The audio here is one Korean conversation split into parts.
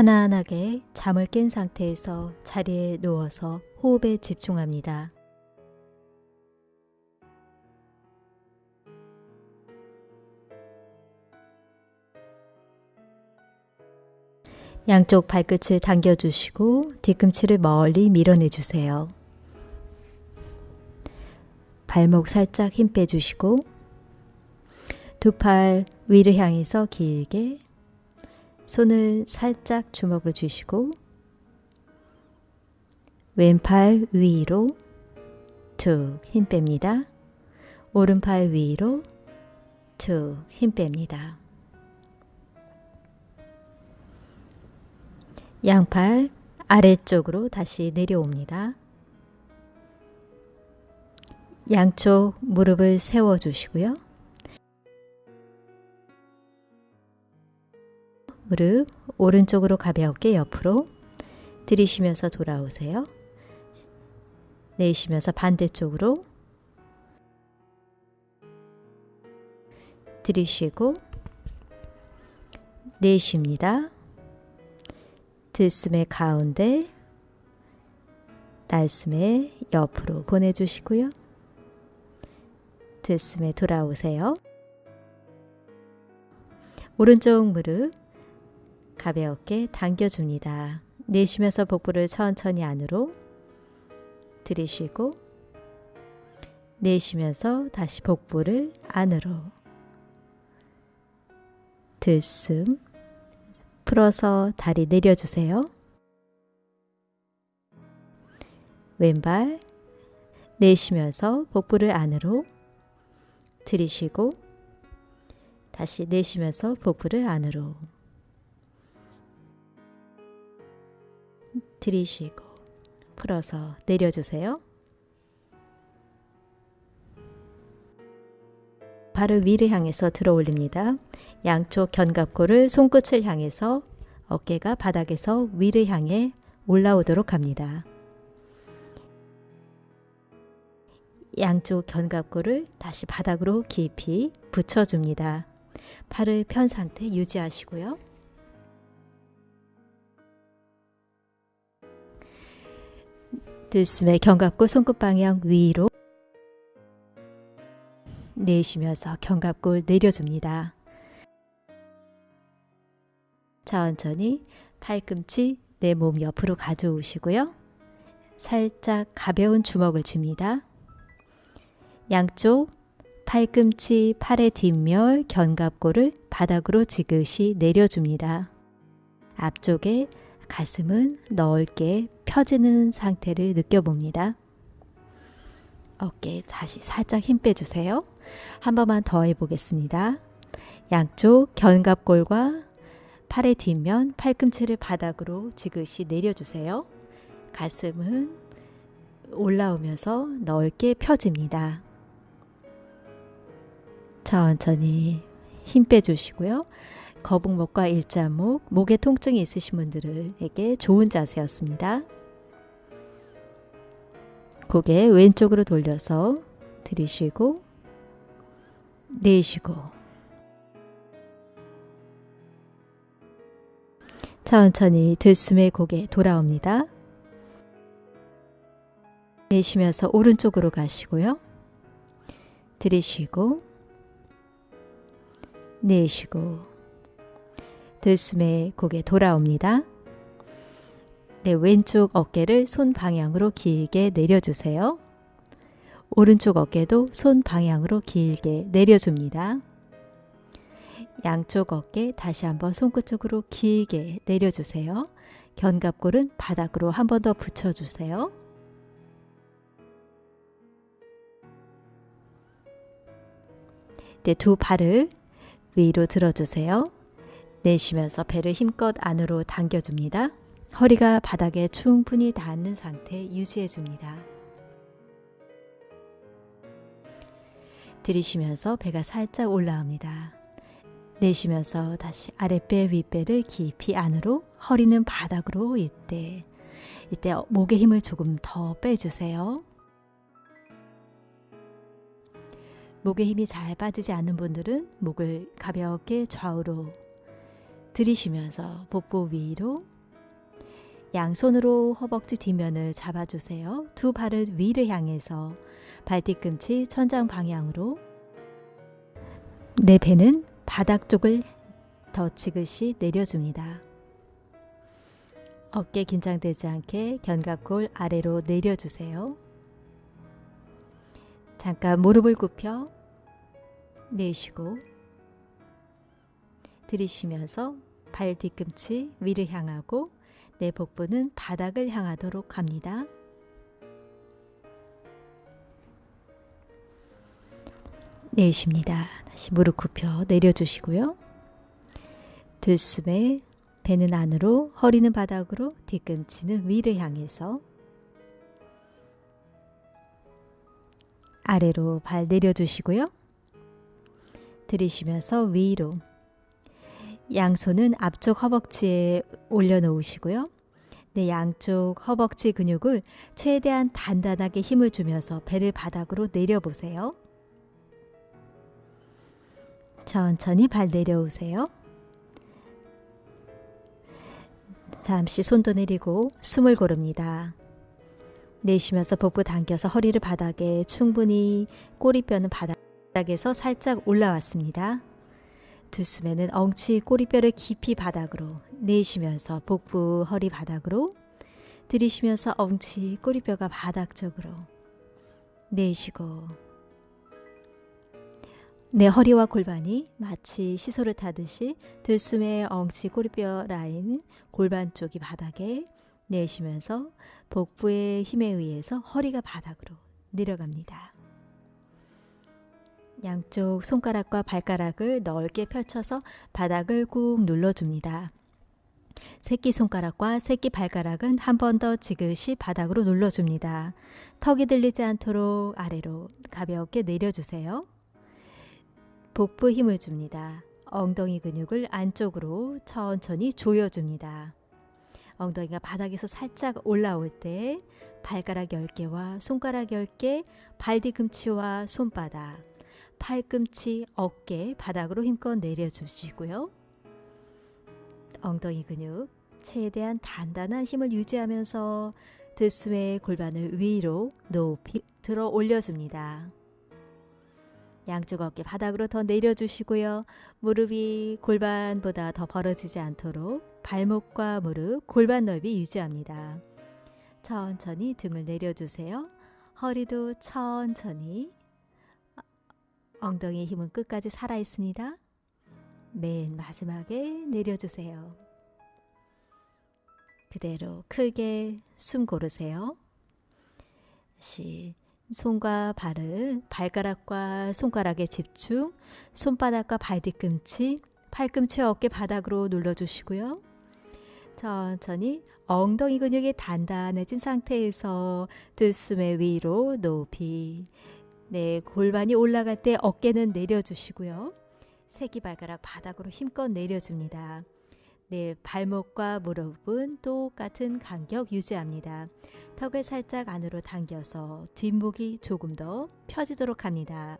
편안하게 잠을 깬 상태에서 자리에 누워서 호흡에 집중합니다. 양쪽 발끝을 당겨주시고 뒤꿈치를 멀리 밀어내주세요. 발목 살짝 힘 빼주시고 두 팔 위를 향해서 길게 손을 살짝 주먹을 주시고 왼팔 위로 툭 힘 뺍니다. 오른팔 위로 툭 힘 뺍니다. 양팔 아래쪽으로 다시 내려옵니다. 양쪽 무릎을 세워 주시고요. 무릎 오른쪽으로 가볍게 옆으로 들이쉬면서 돌아오세요. 내쉬면서 반대쪽으로 들이쉬고 내쉽니다. 들숨의 가운데 날숨의 옆으로 보내주시고요. 들숨에 돌아오세요. 오른쪽 무릎 가볍게 당겨줍니다. 내쉬면서 복부를 천천히 안으로 들이쉬고 내쉬면서 다시 복부를 안으로 들숨 풀어서 다리 내려주세요. 왼발 내쉬면서 복부를 안으로 들이쉬고 다시 내쉬면서 복부를 안으로 들이쉬고 풀어서 내려주세요. 발을 위를 향해서 들어 올립니다. 양쪽 견갑골을 손끝을 향해서 어깨가 바닥에서 위를 향해 올라오도록 합니다. 양쪽 견갑골을 다시 바닥으로 깊이 붙여줍니다. 팔을 편 상태 유지하시고요. 들숨에 견갑골 손끝 방향 위로 내쉬면서 견갑골 내려줍니다. 천천히 팔꿈치 내 몸 옆으로 가져오시고요. 살짝 가벼운 주먹을 줍니다. 양쪽 팔꿈치, 팔의 뒷면, 견갑골을 바닥으로 지그시 내려줍니다. 앞쪽에 가슴은 넓게 펴지는 상태를 느껴봅니다. 어깨 다시 살짝 힘 빼주세요. 한 번만 더 해보겠습니다. 양쪽 견갑골과 팔의 뒷면, 팔꿈치를 바닥으로 지그시 내려주세요. 가슴은 올라오면서 넓게 펴집니다. 천천히 힘 빼주시고요. 거북목과 일자목, 목에 통증이 있으신 분들에게 좋은 자세였습니다. 고개 왼쪽으로 돌려서 들이쉬고 내쉬고 천천히 들숨에 고개 돌아옵니다. 내쉬면서 오른쪽으로 가시고요. 들이쉬고 내쉬고 들숨에 고개 돌아옵니다. 네, 왼쪽 어깨를 손 방향으로 길게 내려주세요. 오른쪽 어깨도 손 방향으로 길게 내려줍니다. 양쪽 어깨 다시 한번 손끝 쪽으로 길게 내려주세요. 견갑골은 바닥으로 한 번 더 붙여주세요. 네, 두 발을 위로 들어주세요. 내쉬면서 배를 힘껏 안으로 당겨줍니다. 허리가 바닥에 충분히 닿는 상태 유지해 줍니다. 들이쉬면서 배가 살짝 올라옵니다. 내쉬면서 다시 아랫배 윗배를 깊이 안으로 허리는 바닥으로 이때 이때 목의 힘을 조금 더 빼주세요. 목의 힘이 잘 빠지지 않는 분들은 목을 가볍게 좌우로 들이쉬면서 복부 위로 양손으로 허벅지 뒷면을 잡아주세요. 두 발을 위를 향해서 발 뒤꿈치 천장 방향으로 내 배는 바닥 쪽을 더 지그시 내려줍니다. 어깨 긴장되지 않게 견갑골 아래로 내려주세요. 잠깐 무릎을 굽혀 내쉬고 들이쉬면서 발 뒤꿈치 위를 향하고 내 복부는 바닥을 향하도록 합니다. 내쉽니다. 다시 무릎 굽혀 내려주시고요. 들숨에 배는 안으로, 허리는 바닥으로, 뒤꿈치는 위를 향해서 아래로 발 내려주시고요. 들이쉬면서 위로 양손은 앞쪽 허벅지에 올려놓으시고요. 네, 양쪽 허벅지 근육을 최대한 단단하게 힘을 주면서 배를 바닥으로 내려보세요. 천천히 발 내려오세요. 잠시 손도 내리고 숨을 고릅니다. 내쉬면서 복부 당겨서 허리를 바닥에 충분히 꼬리뼈는 바닥에서 살짝 올라왔습니다. 두 숨에는 엉치 꼬리뼈를 깊이 바닥으로 내쉬면서 복부 허리 바닥으로 들이쉬면서 엉치 꼬리뼈가 바닥 쪽으로 내쉬고 내 허리와 골반이 마치 시소를 타듯이 들숨의 엉치 꼬리뼈 라인 골반 쪽이 바닥에 내쉬면서 복부의 힘에 의해서 허리가 바닥으로 내려갑니다. 양쪽 손가락과 발가락을 넓게 펼쳐서 바닥을 꾹 눌러줍니다. 새끼손가락과 새끼발가락은 한 번 더 지그시 바닥으로 눌러줍니다. 턱이 들리지 않도록 아래로 가볍게 내려주세요. 복부 힘을 줍니다. 엉덩이 근육을 안쪽으로 천천히 조여줍니다. 엉덩이가 바닥에서 살짝 올라올 때 발가락 10개와 손가락 10개, 발 뒤꿈치와 손바닥, 팔꿈치, 어깨 바닥으로 힘껏 내려주시고요. 엉덩이 근육 최대한 단단한 힘을 유지하면서 들숨에 골반을 위로 높이 들어 올려줍니다. 양쪽 어깨 바닥으로 더 내려주시고요. 무릎이 골반보다 더 벌어지지 않도록 발목과 무릎, 골반 넓이 유지합니다. 천천히 등을 내려주세요. 허리도 천천히 엉덩이 힘은 끝까지 살아 있습니다. 맨 마지막에 내려주세요. 그대로 크게 숨 고르세요. 다시 손과 발을 발가락과 손가락에 집중, 손바닥과 발 뒤꿈치, 팔꿈치 어깨 바닥으로 눌러주시고요. 천천히 엉덩이 근육이 단단해진 상태에서 들숨의 위로 높이 네, 골반이 올라갈 때 어깨는 내려주시고요. 새끼발가락 바닥으로 힘껏 내려줍니다. 네, 발목과 무릎은 똑같은 간격 유지합니다. 턱을 살짝 안으로 당겨서 뒷목이 조금 더 펴지도록 합니다.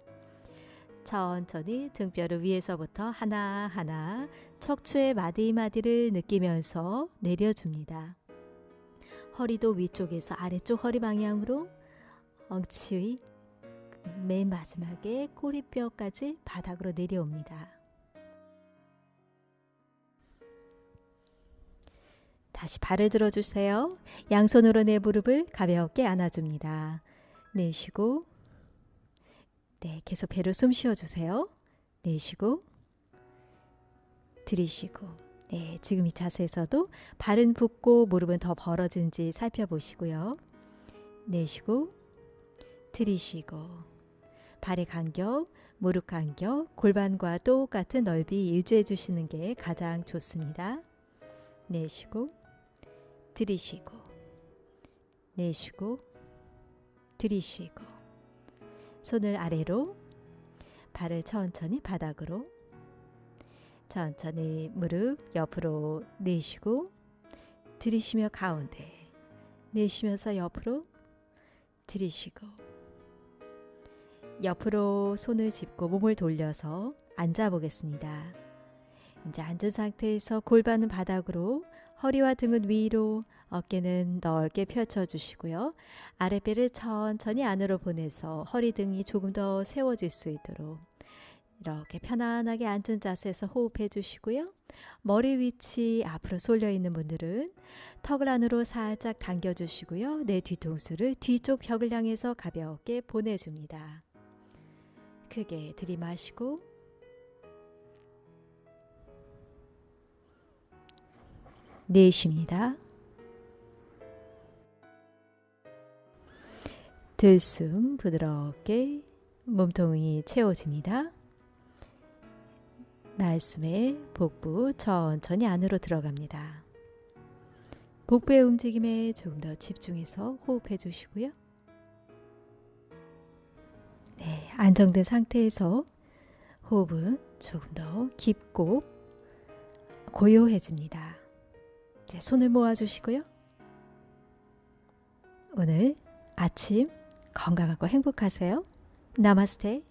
천천히 등뼈를 위에서부터 하나하나 척추의 마디마디를 느끼면서 내려줍니다. 허리도 위쪽에서 아래쪽 허리 방향으로 엉치 맨 마지막에 꼬리뼈까지 바닥으로 내려옵니다. 다시 발을 들어주세요. 양손으로 내 무릎을 가볍게 안아줍니다. 내쉬고 네, 계속 배로 숨 쉬어주세요. 내쉬고 들이쉬고 네, 지금 이 자세에서도 발은 붓고 무릎은 더 벌어진지 살펴보시고요. 내쉬고 들이쉬고 발의 간격, 무릎 간격, 골반과 똑같은 넓이 유지해 주시는 게 가장 좋습니다. 내쉬고 들이쉬고 내쉬고 들이쉬고 손을 아래로 발을 천천히 바닥으로 천천히 무릎 옆으로 내쉬고 들이쉬며 가운데 내쉬면서 옆으로 들이쉬고 옆으로 손을 짚고 몸을 돌려서 앉아 보겠습니다. 이제 앉은 상태에서 골반은 바닥으로, 허리와 등은 위로, 어깨는 넓게 펼쳐 주시고요. 아랫배를 천천히 안으로 보내서 허리 등이 조금 더 세워질 수 있도록 이렇게 편안하게 앉은 자세에서 호흡해 주시고요. 머리 위치 앞으로 쏠려 있는 분들은 턱을 안으로 살짝 당겨 주시고요. 내 뒤통수를 뒤쪽 벽을 향해서 가볍게 보내줍니다. 크게 들이마시고 내쉽니다. 들숨 부드럽게 몸통이 채워집니다. 날숨에 복부 천천히 안으로 들어갑니다. 복부의 움직임에 조금 더 집중해서 호흡해 주시고요. 안정된 상태에서 호흡은 조금 더 깊고 고요해집니다. 이제 손을 모아 주시고요. 오늘 아침 건강하고 행복하세요. 나마스테.